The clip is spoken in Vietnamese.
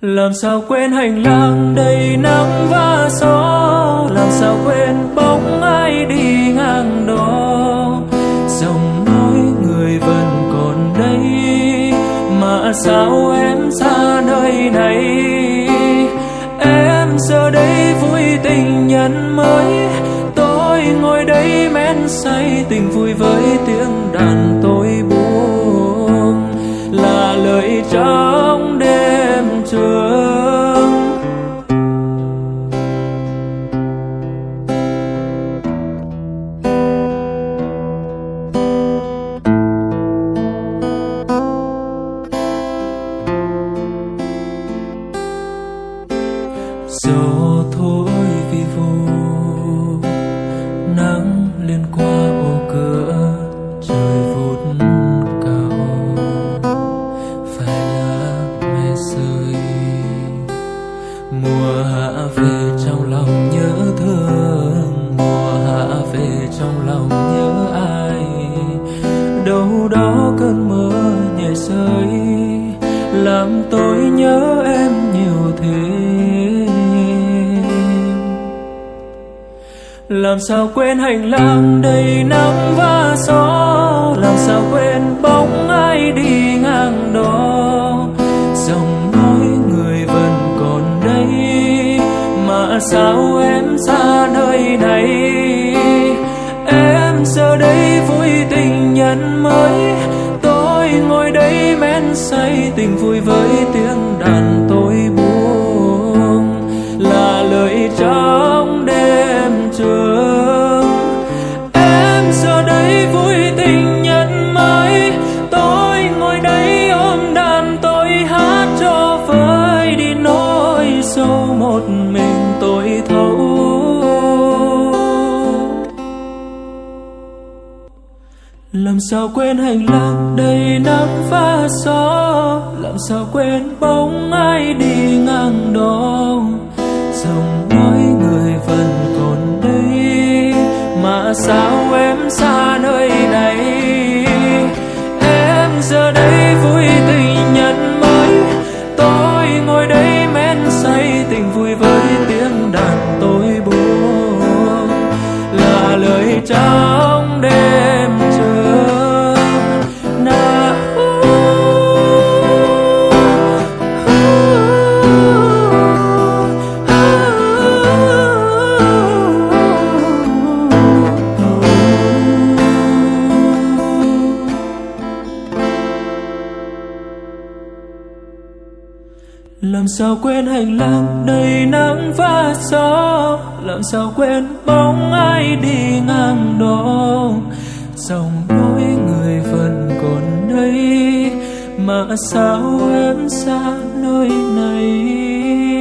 làm sao quên hành lang đầy nắng và gió? Làm sao quên bóng ai đi ngang đó? Dòng nói người vẫn còn đây, mà sao em xa nơi này? Em giờ đây vui tình nhân mới, tôi ngồi đây men say tình vui với tiếng đàn tôi buông. Là lời trong đêm rồi hạ về trong lòng nhớ thương, mùa hạ về trong lòng nhớ ai. Đâu đó cơn mưa nhẹ rơi, làm tôi nhớ em nhiều thêm làm sao quên hành lang đầy nắng và gió, làm sao quên bóng ai đi ngang sao em xa nơi này? Em giờ đây vui tình nhân mới, tôi ngồi đây men say tình vui với tiếng đàn tôi buồn. Làm sao quên hành lang đầy nắng và gió? Làm sao quên bóng ai đi ngang đó? Dòng nói người vẫn còn đây, mà sao em xa nơi này em giờ đây vui tình nhân mới, tôi ngồi đây men say tình vui với tiếng đàn tôi buông. Là lời chào. Làm sao quên hành lang đầy nắng và gió? Làm sao quên bóng ai đi ngang đó? Dòng đôi người vẫn còn đây, mà sao em xa nơi này?